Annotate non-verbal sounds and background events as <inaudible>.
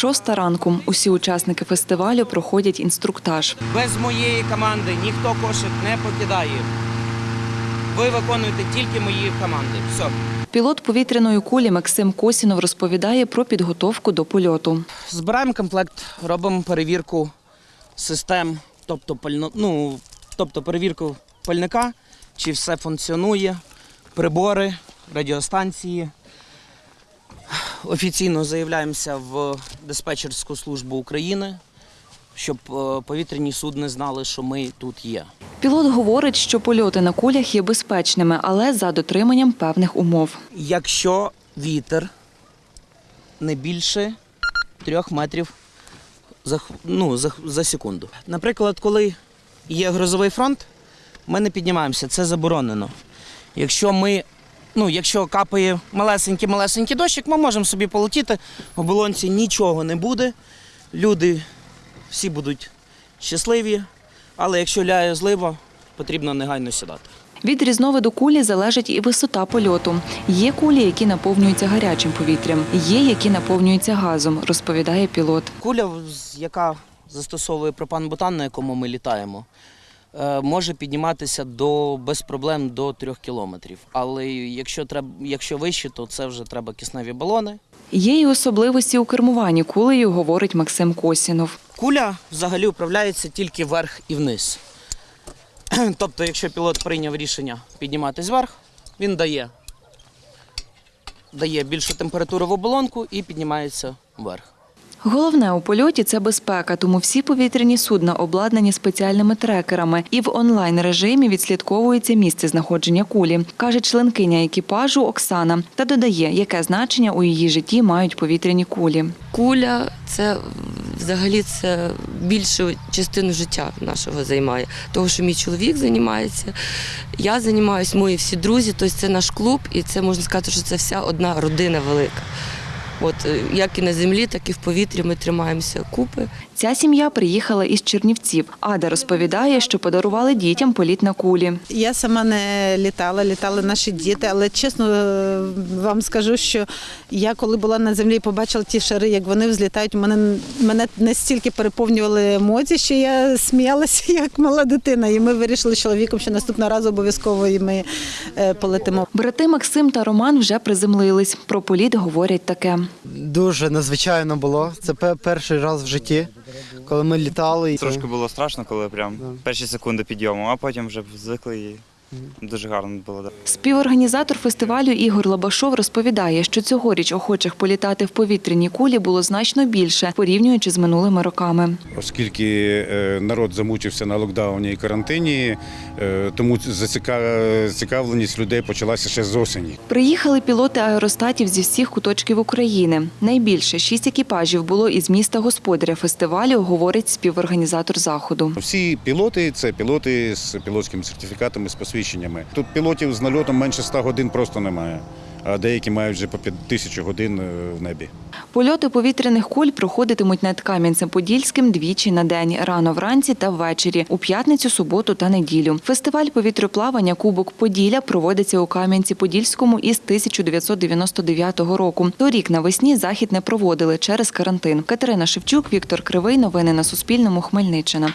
Шоста ранку. Усі учасники фестивалю проходять інструктаж. Без моєї команди ніхто кошик не покидає. Ви виконуєте тільки мої команди. Все. Пілот повітряної кулі Максим Косінов розповідає про підготовку до польоту. Збираємо комплект, робимо перевірку систем, тобто пально, ну, тобто перевірку пальника, чи все функціонує, прибори, радіостанції. Офіційно заявляємося в диспетчерську службу України, щоб е, повітряні судни знали, що ми тут є. Пілот говорить, що польоти на кулях є безпечними, але за дотриманням певних умов. Якщо вітер не більше 3 метрів за, ну, за, за секунду. Наприклад, коли є грозовий фронт, ми не піднімаємося, це заборонено. Якщо ми, ну, якщо капає малесенький-малесенький дощик, ми можемо собі полетіти, в оболонці нічого не буде, люди всі будуть щасливі, але якщо ляє злива, потрібно негайно сідати. Від різновиду кулі залежить і висота польоту. Є кулі, які наповнюються гарячим повітрям, є, які наповнюються газом, розповідає пілот. Куля, яка застосовує пропан-бутан, на якому ми літаємо, може підніматися до, без проблем до 3 кілометрів. Але якщо, треба, якщо вище, то це вже треба кисневі балони. Є й особливості у кермуванні кулею, говорить Максим Косінов. Куля взагалі управляється тільки вверх і вниз. <clears throat> Тобто, якщо пілот прийняв рішення підніматись вверх, він дає, дає більшу температуру в оболонку і піднімається вверх. Головне у польоті це безпека, тому всі повітряні судна обладнані спеціальними трекерами і в онлайн режимі відслідковується місце знаходження кулі, каже членкиня екіпажу Оксана та додає, яке значення у її житті мають повітряні кулі. Куля це взагалі це більшу частину життя нашого займає. Того, що мій чоловік займається, я займаюся, мої всі друзі, тобто це наш клуб, і це можна сказати, що це вся одна родина велика. От е, як і на землі, так і в повітрі ми тримаємося купи. Ця сім'я приїхала із Чернівців. Ада розповідає, що подарували дітям політ на кулі. Я сама не літала, літали наші діти, але чесно е, вам скажу, що я коли була на землі і побачила ті шари, як вони взлітають, мене, мене настільки переповнювали емоції, що я сміялася <laughs> як мала дитина. І ми вирішили з чоловіком, що наступного разу обов'язково і ми е, полетимо. Брати Максим та Роман вже приземлились. Про політ говорять таке. Дуже надзвичайно було. Це перший раз в житті, коли ми літали. Трошки було страшно, коли прям перші секунди підйому, а потім вже звикли і дуже гарно було. да. Співорганізатор фестивалю Ігор Лабашов розповідає, що цьогоріч охочих політати в повітряній кулі було значно більше, порівнюючи з минулими роками. Оскільки е, народ замучився на локдауні і карантині, е, тому зацікавленість людей почалася ще з осені. Приїхали пілоти аеростатів зі всіх куточків України. Найбільше шість екіпажів було із міста господаря фестивалю, говорить співорганізатор заходу. Всі пілоти це пілоти з пілотськими сертифікатами, з посвідченнями. Тут пілотів з нальотом менше 100 годин просто немає, а деякі мають вже по 5 тисяч годин е, в небі. Польоти повітряних куль проходитимуть над Кам'янцем-Подільським двічі на день – рано вранці та ввечері, у п'ятницю, суботу та неділю. Фестиваль повітряплавання «Кубок Поділля» проводиться у Кам'янці-Подільському із 1999 року. Торік навесні захід не проводили через карантин. Катерина Шевчук, Віктор Кривий. Новини на Суспільному. Хмельниччина.